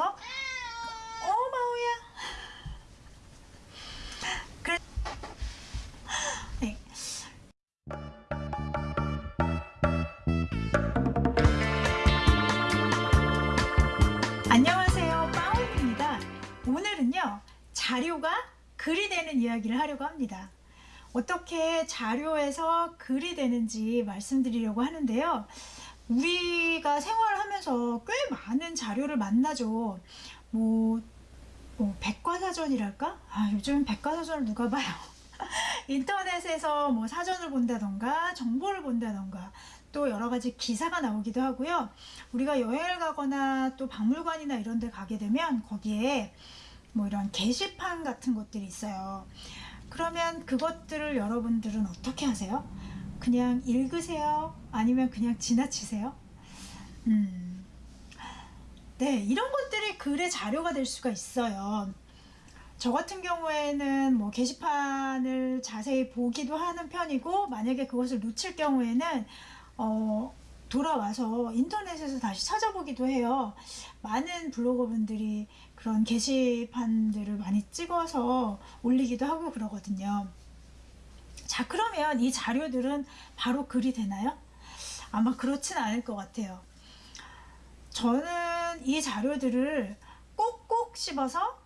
어마우야. 그래. 네. 안녕하세요. 빠오입니다. 오늘은요, 자료가 글이 되는 이야기를 하려고 합니다. 어떻게 자료에서 글이 되는지 말씀드리려고 하는데요. 우리가 생활하면서 꽤 많은 자료를 만나죠. 뭐, 뭐 백과사전이랄까? 아, 요즘 백과사전을 누가 봐요? 인터넷에서 뭐 사전을 본다던가 정보를 본다던가 또 여러 가지 기사가 나오기도 하고요. 우리가 여행을 가거나 또 박물관이나 이런 데 가게 되면 거기에 뭐 이런 게시판 같은 것들이 있어요. 그러면 그것들을 여러분들은 어떻게 하세요? 그냥 읽으세요? 아니면 그냥 지나치세요? 음, 네, 이런 것들이 글의 자료가 될 수가 있어요. 저 같은 경우에는 뭐 게시판을 자세히 보기도 하는 편이고 만약에 그것을 놓칠 경우에는 어, 돌아와서 인터넷에서 다시 찾아보기도 해요. 많은 블로거분들이 그런 게시판들을 많이 찍어서 올리기도 하고 그러거든요. 자 그러면 이 자료들은 바로 글이 되나요? 아마 그렇진 않을 것 같아요. 저는 이 자료들을 꼭꼭 씹어서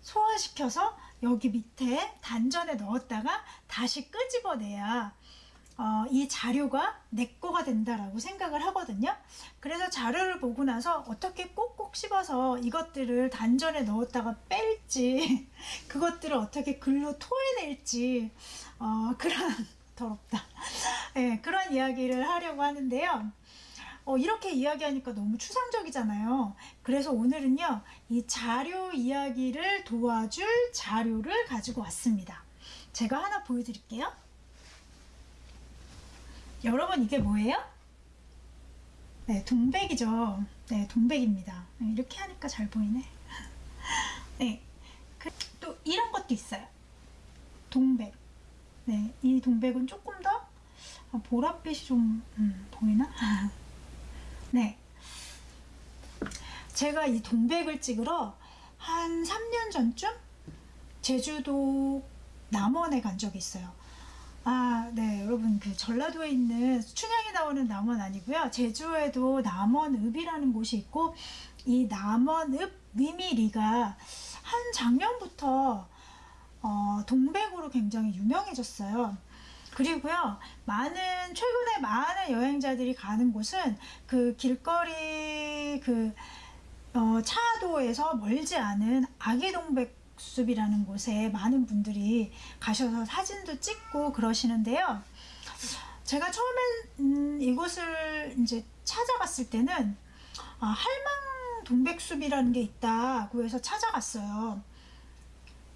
소화시켜서 여기 밑에 단전에 넣었다가 다시 끄집어내야 어, 이 자료가 내 거가 된다라고 생각을 하거든요. 그래서 자료를 보고 나서 어떻게 꼭꼭 씹어서 이것들을 단전에 넣었다가 뺄지 그것들을 어떻게 글로 토해 낼지 어, 그런 더럽다. 네, 그런 이야기를 하려고 하는데요. 어, 이렇게 이야기하니까 너무 추상적이잖아요. 그래서 오늘은요, 이 자료 이야기를 도와줄 자료를 가지고 왔습니다. 제가 하나 보여드릴게요. 여러분 이게 뭐예요? 네, 동백이죠. 네, 동백입니다. 네, 이렇게 하니까 잘 보이네. 네, 그, 또 이런 것도 있어요. 동백. 네, 이 동백은 조금 더 아, 보랏빛이 좀 음, 보이나? 네. 제가 이 동백을 찍으러 한 3년 전쯤 제주도 남원에 간 적이 있어요. 아, 네, 여러분, 그 전라도에 있는 춘향이 나오는 남원 아니고요. 제주에도 남원읍이라는 곳이 있고, 이 남원읍 미미리가 한 작년부터 어, 동백으로 굉장히 유명해졌어요. 그리고요, 많은, 최근에 많은 여행자들이 가는 곳은 그 길거리 그, 어, 차도에서 멀지 않은 아기동백 숲이라는 곳에 많은 분들이 가셔서 사진도 찍고 그러시는데요. 제가 처음엔 음, 이곳을 이제 찾아갔을 때는 아, 할망 동백숲이라는 게 있다고 해서 찾아갔어요.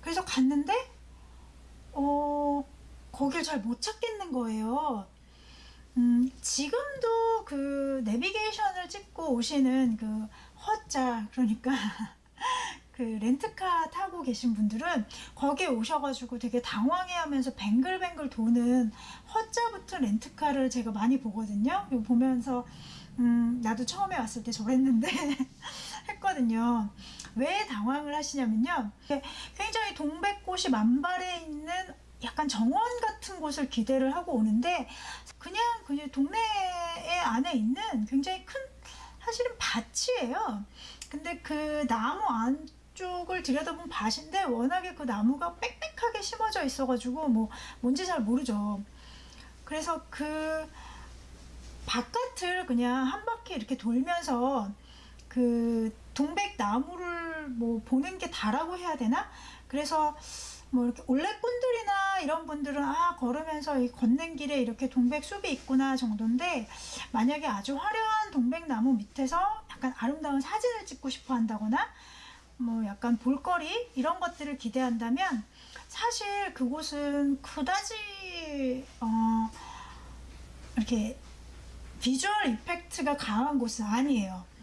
그래서 갔는데 어, 거길 잘 못 찾겠는 거예요. 음, 지금도 그 내비게이션을 찍고 오시는 그 허자 그러니까 그 렌트카 타고 계신 분들은 거기에 오셔가지고 되게 당황해하면서 뱅글뱅글 도는 허자부터 렌트카를 제가 많이 보거든요. 보면서 음, 나도 처음에 왔을 때 저랬는데 했거든요. 왜 당황을 하시냐면요. 굉장히 동백꽃이 만발해 있는 약간 정원 같은 곳을 기대를 하고 오는데 그냥 그냥 동네 안에 있는 굉장히 큰 사실은 밭이에요. 근데 그 나무 안 쪽을 들여다보면 밭인데 워낙에 그 나무가 빽빽하게 심어져 있어가지고 뭐 뭔지 잘 모르죠. 그래서 그 바깥을 그냥 한 바퀴 이렇게 돌면서 그 동백 나무를 뭐 보는 게 다라고 해야 되나? 그래서 뭐 이렇게 올레꾼들이나 이런 분들은 아 걸으면서 이 걷는 길에 이렇게 동백 숲이 있구나 정도인데 만약에 아주 화려한 동백나무 밑에서 약간 아름다운 사진을 찍고 싶어 한다거나 뭐 약간 볼거리 이런 것들을 기대한다면 사실 그곳은 그다지 어 이렇게 비주얼 이펙트가 강한 곳은 아니에요.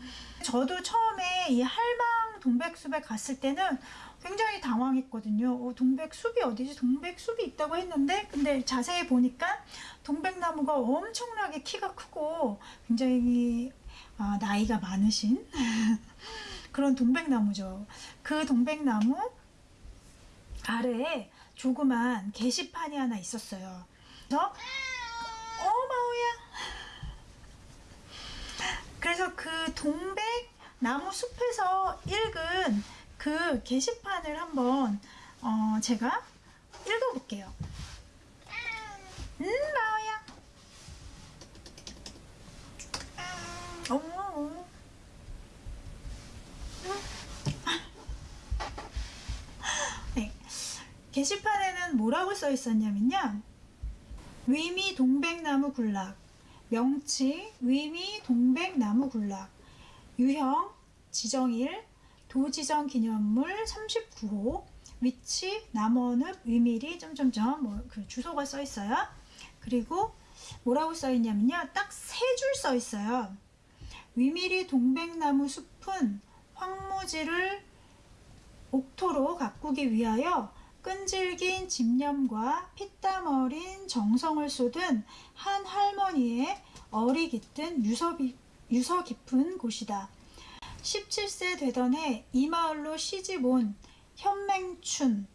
저도 처음에 이 할망 동백숲에 갔을 때는 굉장히 당황했거든요. 어, 동백숲이 어디지? 동백숲이 있다고 했는데 근데 자세히 보니까 동백나무가 엄청나게 키가 크고 굉장히 어, 나이가 많으신 그런 동백나무죠. 그 동백나무 아래에 조그만 게시판이 하나 있었어요. 그래서 어 마우야. 그래서 그 동백 나무 숲에서 읽은 그 게시판을 한번 어, 제가 읽어볼게요. 음 마우야. 어머. 네. 게시판에는 뭐라고 써 있었냐면요. 위미 동백나무 군락, 명칭 위미 동백 나무 군락, 유형 지정일, 도지정 기념물 39호, 위치 남원읍 위미리 점점점 뭐 그 주소가 써 있어요. 그리고 뭐라고 써 있냐면요. 딱 세 줄 써 있어요. 위미리 동백나무 숲은 황무지를 옥토로 가꾸기 위하여 끈질긴 집념과 피땀 어린 정성을 쏟은 한 할머니의 어리 깃든 유서, 비- 유서 깊은 곳이다. 17세 되던 해 이 마을로 시집 온 현맹춘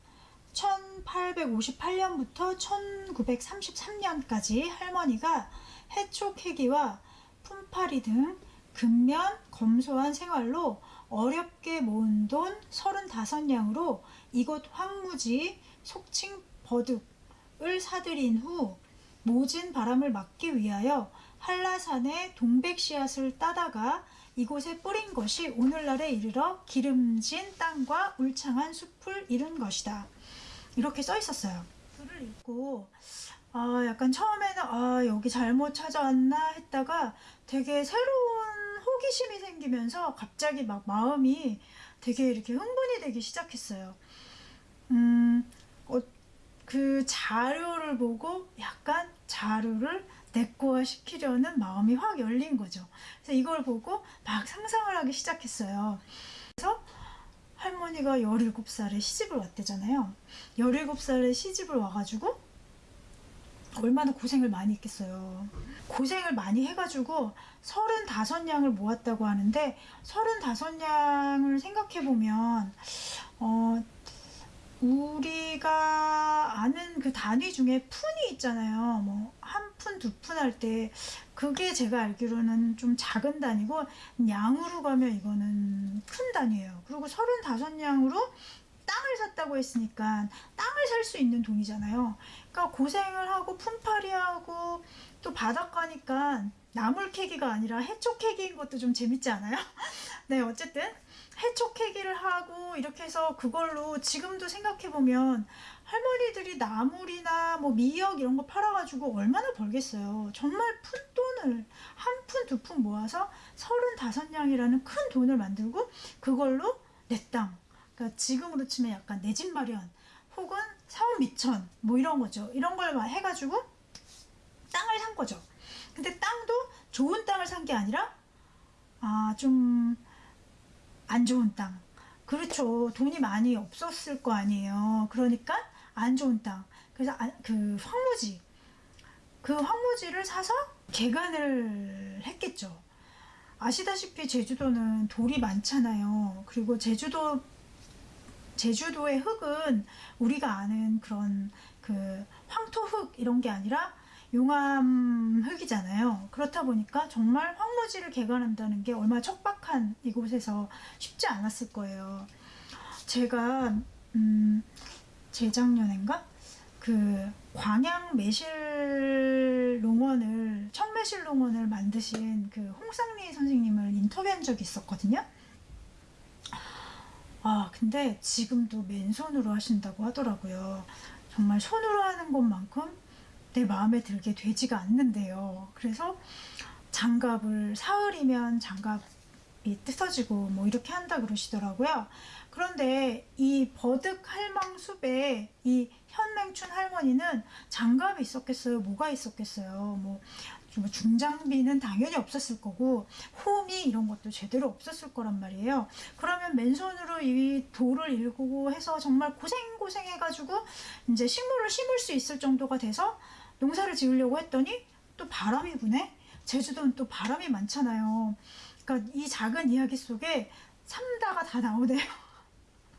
1858년부터 1933년까지 할머니가 해촉해기와 품팔이 등 근면 검소한 생활로 어렵게 모은 돈 35냥으로 이곳 황무지 속칭 버둑을 사들인 후 모진 바람을 막기 위하여 한라산의 동백 씨앗을 따다가 이곳에 뿌린 것이 오늘날에 이르러 기름진 땅과 울창한 숲을 이룬 것이다. 이렇게 써 있었어요. 글을 읽고 아 약간 처음에는 아 여기 잘못 찾아왔나 했다가 되게 새로운 호기심이 생기면서 갑자기 막 마음이 되게 이렇게 흥분이 되기 시작했어요. 음, 어, 그 자료를 보고 약간 자료를 내꺼화 시키려는 마음이 확 열린 거죠. 그래서 이걸 보고 막 상상을 하기 시작했어요. 그래서 할머니가 17살에 시집을 왔대잖아요. 17살에 시집을 와가지고 얼마나 고생을 많이 했겠어요. 고생을 많이 해가지고 35냥을 모았다고 하는데 35냥을 생각해보면 어, 우리가 아는 그 단위 중에 푼이 있잖아요. 뭐 한 푼, 두 푼 할 때 그게 제가 알기로는 좀 작은 단위고 양으로 가면 이거는 큰 단위예요. 그리고 35냥으로 땅을 샀다고 했으니까 땅을 살 수 있는 돈이잖아요. 그러니까 고생을 하고 품팔이 하고 또 바닷가니까 나물 캐기가 아니라 해초 캐기인 것도 좀 재밌지 않아요? 네, 어쨌든 해초 캐기를 하고 이렇게 해서 그걸로 지금도 생각해 보면 할머니들이 나물이나 뭐 미역 이런 거 팔아가지고 얼마나 벌겠어요. 정말 푼 돈을 한 푼 두 푼 모아서 35냥이라는 큰 돈을 만들고 그걸로 내 땅, 그러니까 지금으로 치면 약간 내 집 마련 혹은 사업 미천 뭐 이런 거죠. 이런 걸막 해가지고 땅을 산 거죠. 근데 땅도 좋은 땅을 산 게 아니라 아좀 안 좋은 땅. 그렇죠. 돈이 많이 없었을 거 아니에요. 그러니까 안 좋은 땅. 그래서 안- 그 황무지 그 황무지를 사서 개간을 했겠죠. 아시다시피 제주도는 돌이 많잖아요. 그리고 제주도 제주도의 흙은 우리가 아는 그런 그 황토 흙 이런 게 아니라 용암 흙이잖아요. 그렇다 보니까 정말 황무지를 개간한다는 게 얼마나 척박한 이곳에서 쉽지 않았을 거예요. 제가 음, 재작년인가 그 광양 매실 농원을 청매실 농원을 만드신 그 홍상리 선생님을 인터뷰한 적이 있었거든요. 아 근데 지금도 맨손으로 하신다고 하더라고요. 정말 손으로 하는 것만큼 내 마음에 들게 되지가 않는데요. 그래서 장갑을 사흘이면 장갑이 뜯어지고 뭐 이렇게 한다 그러시더라고요. 그런데 이 버득 할망 숲에 이 현맹춘 할머니는 장갑이 있었겠어요? 뭐가 있었겠어요? 뭐, 뭐 중장비는 당연히 없었을 거고 홈이 이런 것도 제대로 없었을 거란 말이에요. 그러면 맨손으로 이 돌을 일구고 해서 정말 고생고생 해가지고 이제 식물을 심을 수 있을 정도가 돼서 농사를 지으려고 했더니 또 바람이 부네? 제주도는 또 바람이 많잖아요. 그러니까 이 작은 이야기 속에 삼다가 다 나오네요.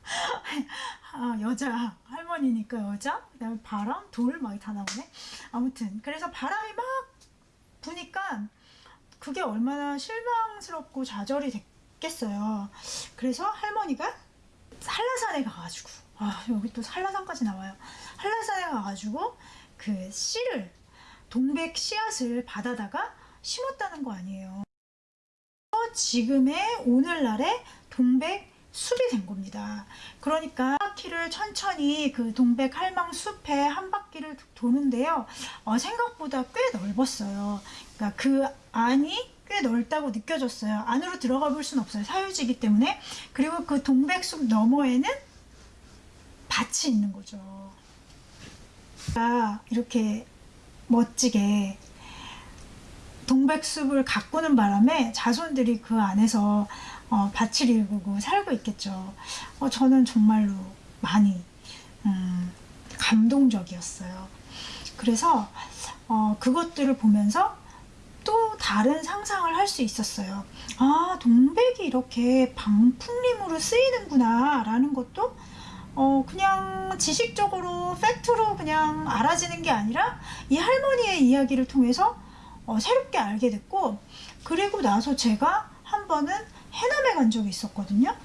아, 여자 할머니니까 여자 그다음에 바람 돌 막 다 나오네 아무튼 그래서 바람이 막 부니까 그게 얼마나 실망스럽고 좌절이 됐겠어요 그래서 할머니가 한라산에 가가지고 아 여기 또 한라산까지 나와요 한라산에 가가지고 그 씨를 동백 씨앗을 받아다가 심었다는 거 아니에요 지금의 오늘날의 동백 숲이 된 겁니다. 그러니까 한 바퀴를 천천히 그 동백 할망 숲에 한 바퀴를 도는데요. 어, 생각보다 꽤 넓었어요. 그러니까 그 안이 꽤 넓다고 느껴졌어요. 안으로 들어가 볼 수는 없어요. 사유지기 때문에. 그리고 그 동백 숲 너머에는 밭이 있는 거죠. 아, 이렇게 멋지게 동백숲을 가꾸는 바람에 자손들이 그 안에서 어, 밭을 일구고 살고 있겠죠. 어, 저는 정말로 많이 음, 감동적이었어요. 그래서 어, 그것들을 보면서 또 다른 상상을 할 수 있었어요. 아, 동백이 이렇게 방풍림으로 쓰이는구나 라는 것도 어, 그냥 지식적으로 팩트로 그냥 알아지는 게 아니라 이 할머니의 이야기를 통해서 어, 새롭게 알게 됐고 그리고 나서 제가 한 번은 해남에 간 적이 있었거든요.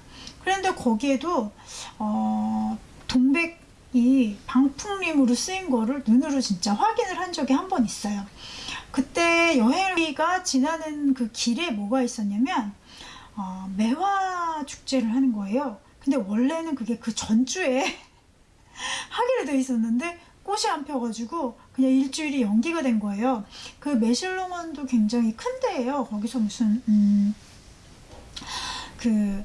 그런데 거기에도 어, 동백이 방풍림으로 쓰인 거를 눈으로 진짜 확인을 한 적이 한 번 있어요. 그때 여행기가 지나는 그 길에 뭐가 있었냐면 어, 매화 축제를 하는 거예요. 근데 원래는 그게 그 전주에 하기로 돼 있었는데 꽃이 안 펴가지고 그냥 일주일이 연기가 된 거예요. 그 매실롱원도 굉장히 큰 데예요. 거기서 무슨 음, 그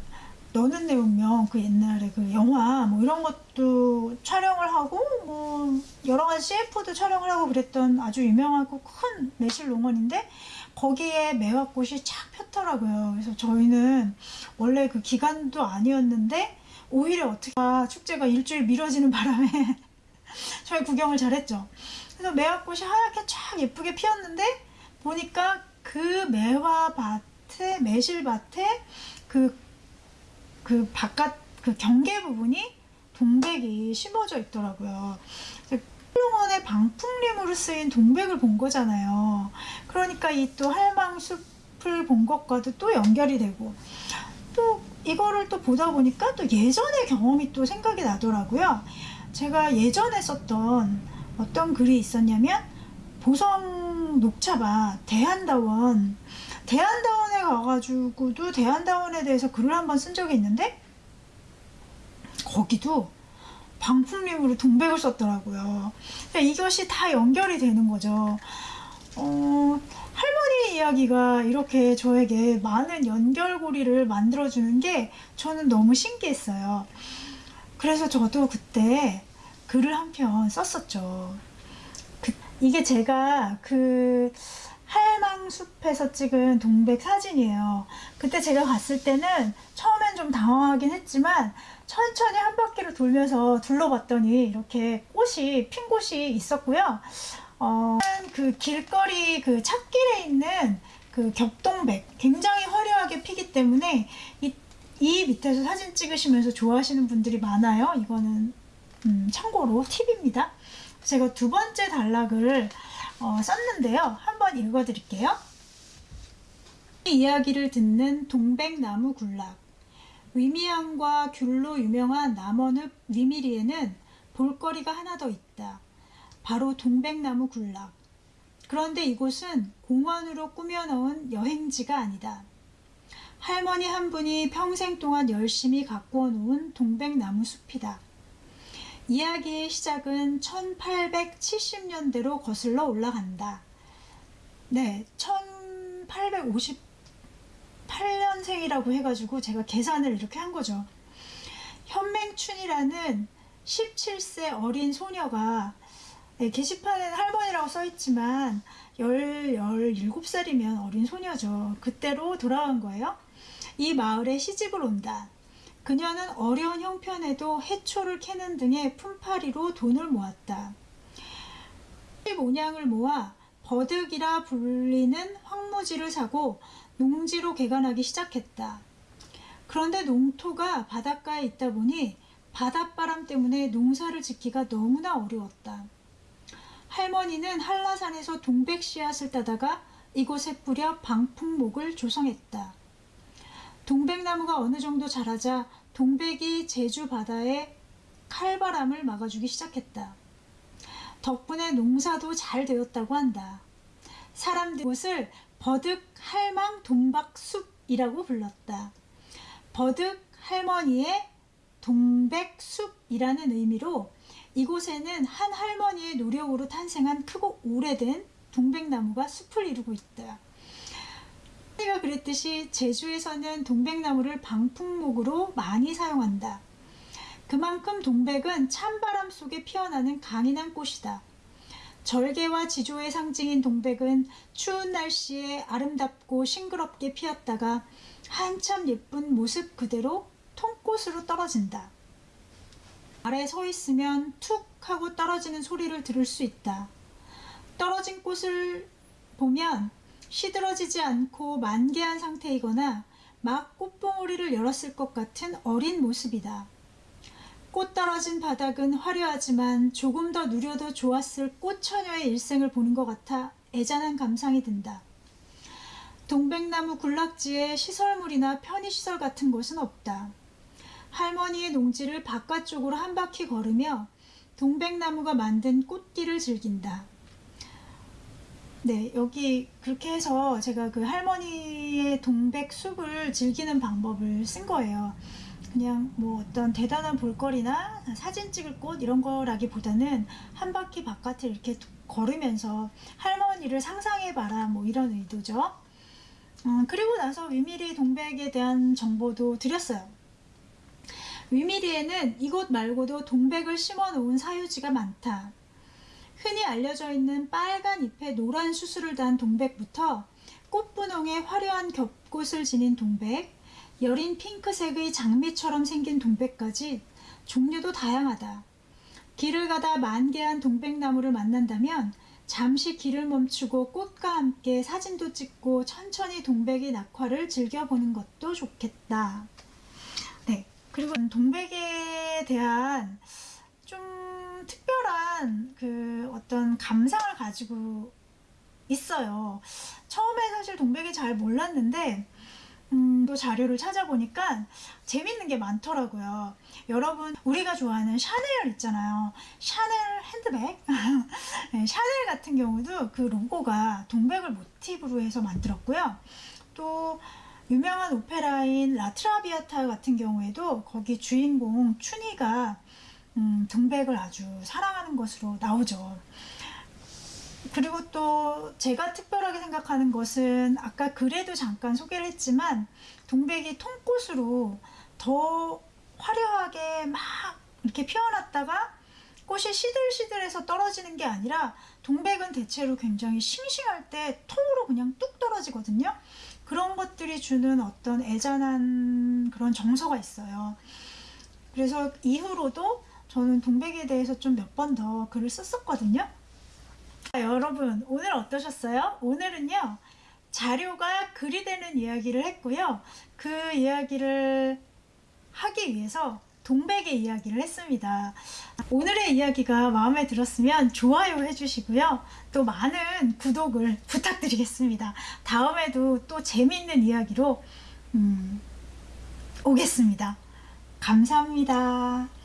너는 내 운명 그 옛날에 그 영화 뭐 이런 것도 촬영을 하고 뭐 여러 가지 CF도 촬영을 하고 그랬던 아주 유명하고 큰 매실 농원인데 거기에 매화꽃이 쫙 폈더라고요. 그래서 저희는 원래 그 기간도 아니었는데 오히려 어떻게 아, 축제가 일주일 미뤄지는 바람에 저희 구경을 잘했죠. 그래서 매화꽃이 하얗게 쫙 예쁘게 피었는데 보니까 그 매화밭에 매실밭에 그, 그 바깥 그 경계 부분이 동백이 심어져 있더라고요. 훌륭원의 방풍림으로 쓰인 동백을 본 거잖아요. 그러니까 이 또 할망숲을 본 것과도 또 연결이 되고 또 이거를 또 보다 보니까 또 예전의 경험이 또 생각이 나더라고요. 제가 예전에 썼던 어떤 글이 있었냐면 보성 녹차밭 대한다원 대한다원에 가가지고도 대한다원에 대해서 글을 한번 쓴 적이 있는데 거기도 방풍림으로 동백을 썼더라고요. 그러니까 이것이 다 연결이 되는 거죠. 어, 할머니 이야기가 이렇게 저에게 많은 연결고리를 만들어주는 게 저는 너무 신기했어요. 그래서 저도 그때 글을 한 편 썼었죠. 그, 이게 제가 그 할망숲에서 찍은 동백 사진이에요. 그때 제가 갔을 때는 처음엔 좀 당황하긴 했지만 천천히 한 바퀴를 돌면서 둘러봤더니 이렇게 꽃이 핀 곳이 있었고요. 어, 그 길거리 그 찾길에 있는 그 겹동백 굉장히 화려하게 피기 때문에 이, 이 밑에서 사진 찍으시면서 좋아하시는 분들이 많아요. 이거는 음, 참고로 팁입니다. 제가 두 번째 단락을 어, 썼는데요. 한번 읽어드릴게요. 이 이야기를 듣는 동백나무 군락 위미암과 귤로 유명한 남원읍 위미리에는 볼거리가 하나 더 있다. 바로 동백나무 군락. 그런데 이곳은 공원으로 꾸며놓은 여행지가 아니다. 할머니 한 분이 평생 동안 열심히 가꾸어 놓은 동백나무 숲이다. 이야기의 시작은 1870년대로 거슬러 올라간다. 네, 1858년생이라고 해가지고 제가 계산을 이렇게 한 거죠. 현맹춘이라는 17세 어린 소녀가 네, 게시판에는 할머니라고 써있지만 10, 17살이면 어린 소녀죠. 그때로 돌아간 거예요. 이 마을에 시집을 온다. 그녀는 어려운 형편에도 해초를 캐는 등의 품팔이로 돈을 모았다. 모냥을 모아 버득이라 불리는 황무지를 사고 농지로 개간하기 시작했다. 그런데 농토가 바닷가에 있다 보니 바닷바람 때문에 농사를 짓기가 너무나 어려웠다. 할머니는 한라산에서 동백 씨앗을 따다가 이곳에 뿌려 방풍목을 조성했다. 동백나무가 어느 정도 자라자 동백이 제주 바다에 칼바람을 막아주기 시작했다. 덕분에 농사도 잘 되었다고 한다. 사람들 이곳을 버득 할망 돈박숲이라고 불렀다. 버득 할머니의 동백숲이라는 의미로 이곳에는 한 할머니의 노력으로 탄생한 크고 오래된 동백나무가 숲을 이루고 있다. 할머니가 그랬듯이 제주에서는 동백나무를 방풍목으로 많이 사용한다. 그만큼 동백은 찬바람 속에 피어나는 강인한 꽃이다. 절개와 지조의 상징인 동백은 추운 날씨에 아름답고 싱그럽게 피었다가 한참 예쁜 모습 그대로 통꽃으로 떨어진다. 아래 서 있으면 툭 하고 떨어지는 소리를 들을 수 있다. 떨어진 꽃을 보면 시들어지지 않고 만개한 상태이거나 막 꽃봉오리를 열었을 것 같은 어린 모습이다. 꽃 떨어진 바닥은 화려하지만 조금 더 누려도 좋았을 꽃처녀의 일생을 보는 것 같아 애잔한 감상이 든다. 동백나무 군락지에 시설물이나 편의시설 같은 곳은 없다. 할머니의 농지를 바깥쪽으로 한 바퀴 걸으며 동백나무가 만든 꽃길을 즐긴다. 네, 여기 그렇게 해서 제가 그 할머니의 동백 숲을 즐기는 방법을 쓴 거예요. 그냥 뭐 어떤 대단한 볼거리나 사진 찍을 곳 이런 거라기보다는 한 바퀴 바깥을 이렇게 걸으면서 할머니를 상상해봐라 뭐 이런 의도죠. 음, 그리고 나서 위미리 동백에 대한 정보도 드렸어요. 위미리에는 이곳 말고도 동백을 심어 놓은 사유지가 많다. 흔히 알려져 있는 빨간 잎에 노란 수술을 단 동백부터 꽃분홍의 화려한 겹꽃을 지닌 동백, 여린 핑크색의 장미처럼 생긴 동백까지 종류도 다양하다. 길을 가다 만개한 동백나무를 만난다면 잠시 길을 멈추고 꽃과 함께 사진도 찍고 천천히 동백의 낙화를 즐겨보는 것도 좋겠다. 네, 그리고 동백에 대한 좀 특별한 그 어떤 감상을 가지고 있어요. 처음에 사실 동백이 잘 몰랐는데 음, 또 자료를 찾아보니까 재밌는 게 많더라고요. 여러분 우리가 좋아하는 샤넬 있잖아요. 샤넬 핸드백 네, 샤넬 같은 경우도 그 로고가 동백을 모티브로 해서 만들었고요. 또 유명한 오페라인 라트라비아타 같은 경우에도 거기 주인공 춘희가 음, 동백을 아주 사랑하는 것으로 나오죠. 그리고 또 제가 특별하게 생각하는 것은 아까 글에도 잠깐 소개를 했지만 동백이 통꽃으로 더 화려하게 막 이렇게 피어났다가 꽃이 시들시들해서 떨어지는 게 아니라 동백은 대체로 굉장히 싱싱할 때 통으로 그냥 뚝 떨어지거든요. 그런 것들이 주는 어떤 애잔한 그런 정서가 있어요. 그래서 이후로도 저는 동백에 대해서 좀 몇 번 더 글을 썼었거든요. 자, 여러분 오늘 어떠셨어요? 오늘은요 자료가 글이 되는 이야기를 했고요. 그 이야기를 하기 위해서 동백의 이야기를 했습니다. 오늘의 이야기가 마음에 들었으면 좋아요 해주시고요. 또 많은 구독을 부탁드리겠습니다. 다음에도 또 재미있는 이야기로 음, 오겠습니다. 감사합니다.